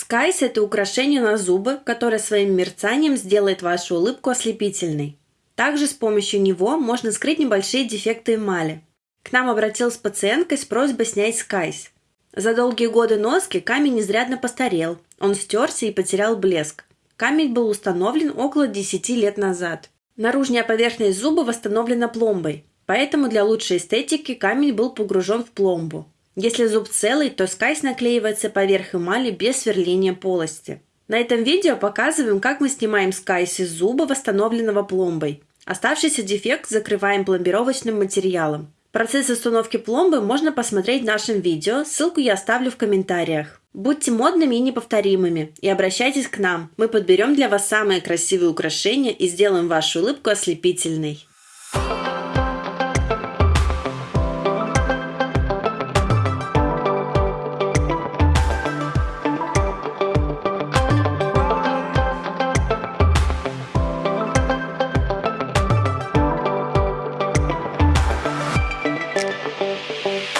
Скайс – это украшение на зубы, которое своим мерцанием сделает вашу улыбку ослепительной. Также с помощью него можно скрыть небольшие дефекты эмали. К нам обратилась пациентка с просьбой снять скайс. За долгие годы носки камень изрядно постарел, он стерся и потерял блеск. Камень был установлен около 10 лет назад. Наружная поверхность зуба восстановлена пломбой, поэтому для лучшей эстетики камень был погружен в пломбу. Если зуб целый, то скайс наклеивается поверх эмали без сверления полости. На этом видео показываем, как мы снимаем скайс из зуба, восстановленного пломбой. Оставшийся дефект закрываем пломбировочным материалом. Процесс установки пломбы можно посмотреть в нашем видео, ссылку я оставлю в комментариях. Будьте модными и неповторимыми и обращайтесь к нам. Мы подберем для вас самые красивые украшения и сделаем вашу улыбку ослепительной. Música